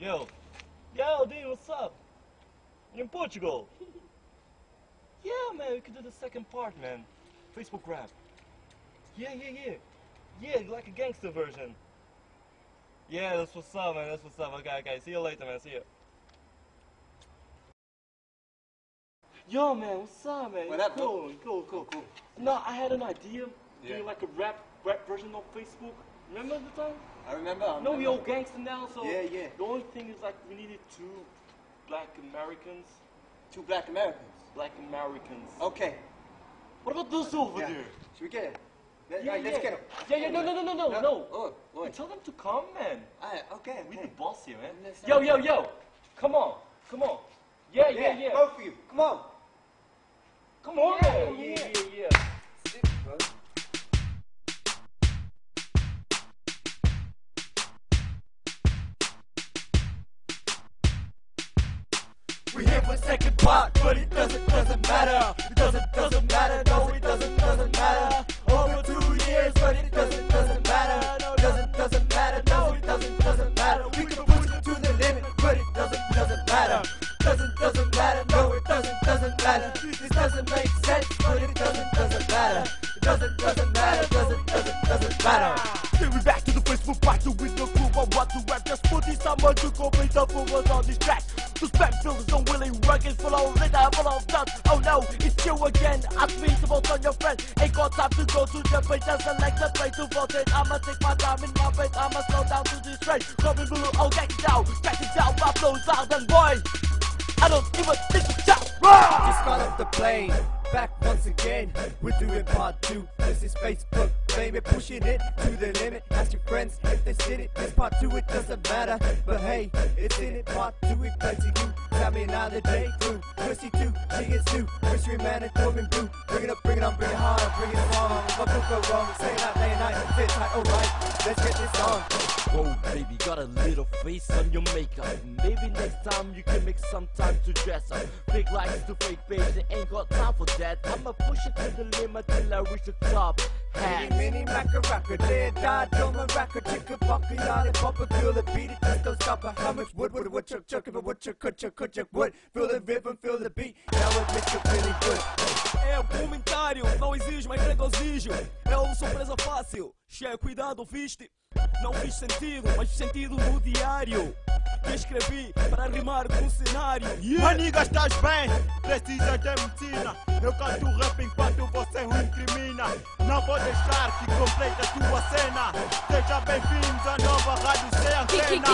Yo. Yo, dude, what's up? You're in Portugal. yeah, man, we could do the second part, man. Facebook rap. Yeah, yeah, yeah. Yeah, like a gangster version. Yeah, that's what's up, man. That's what's up. Okay, okay. See you later, man. See you. Yo, man, what's up, man? What up, cool, cool, cool, oh, Cool. No, I had an idea Yeah. doing like a rap rap version of Facebook. Remember the time? I remember. I No, we all gangster now, so Yeah, yeah. the only thing is like we needed two black Americans. Two black Americans. Black Americans. Okay. What about those over Yeah. there? Should we get it? Let, Yeah, right, let's get him. Yeah, yeah, no, no, no, no, no, no. Oh, oh. boy. Tell them to come, man. Alright, okay, We okay. the boss here, man. Let's- Yo, yo, yo. Come on, come on. Yeah, yeah, yeah. Both of you. Come on. Come on, Yeah, man. yeah. Yeah, yeah, yeah. Sit, bro. Here second part, but it doesn't doesn't matter. It doesn't doesn't matter. No, it doesn't doesn't matter. Over two years, but it doesn't doesn't matter. No, doesn't doesn't matter. No, it doesn't doesn't matter. We can push it to the limit, but it doesn't doesn't matter. Doesn't doesn't matter. No, it doesn't doesn't matter. This doesn't make sense, but it doesn't doesn't matter. It doesn't doesn't matter. Doesn't doesn't doesn't matter. We back to the Facebook battle with the crew. I want to rap. Just put this on to complete the focus on this track. The don't really work. It's full of litter, full of dust. Oh no, it's you again. Ask me to vote on your friend. Ain't got time to go to the page and select the play to vote it. I'ma take my time in my face. I'ma slow down to this train. Coming blue, oh, get down. Get it down, my flows out and boy. I don't give a shout. Just got off the plane. Back once again, we're doing part two. This is Facebook, baby, pushing it to the limit. Ask your friends if they seen it. This part two, it doesn't matter. But hey, it's in it. Part two, it plays to you. Tell me another day through. Pussy two, she is two. Mystery man and Corbin Bleu. Bring it up, bring it on, bring it hard, bring it on. What could go wrong? Say it out day and night. Fit tight, alright. Let's get this on. Whoa, baby, got a little face on your makeup. Maybe next time you can make some time to dress up. Fake likes to fake babes, they ain't got time for that. I'ma push it to the limit till I reach the top. Mini, Hat. mini, macca, racka, dead, died, dome, and racka, chicka, bucky, yada, papa, feel the beat, it just don't stop. How much wood, would, would, chuck, chuck, if it would, chuck, could, chuck, could, chuck, wood. Feel the rhythm, feel the beat, now it makes you really good. É um comentário, não exige mais regozijo. É uma surpresa fácil. Che, cuidado, viste? Não fiz sentido, mas sentido no diário. Que escrevi para rimar com o cenário. Yeah. Maniga, estás bem? Precisas de medicina. Eu canto rap enquanto você o incrimina. Não vou deixar que complete a tua cena. Seja bem-vindos à nova rádio sem antena.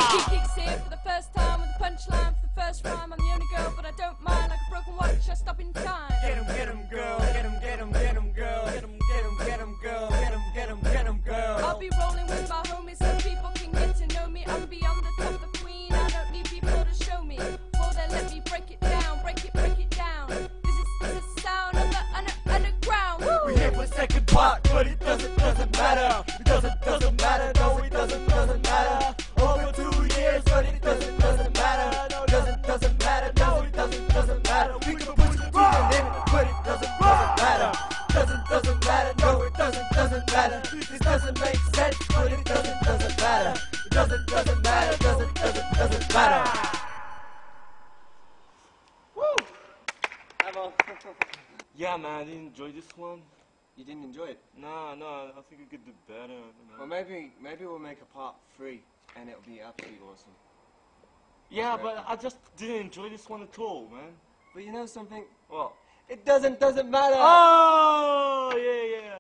Matter. It doesn't doesn't matter. No, it doesn't doesn't matter. Over two years, but it doesn't doesn't matter. No, doesn't doesn't matter. No, it doesn't doesn't matter. We can push it to the limit, but it doesn't doesn't matter. Doesn't doesn't matter. No, it doesn't doesn't matter. This doesn't make sense, but it doesn't doesn't matter. It doesn't doesn't matter. Doesn't doesn't doesn't matter. On. Yeah, man, I enjoy this one. You didn't enjoy it. Nah, no, I think we could do better. Well, maybe maybe we'll make a part three, and it'll be absolutely awesome. yeah, but I just didn't enjoy this one at all, man. But you know something? What? It doesn't doesn't matter. Oh, yeah yeah,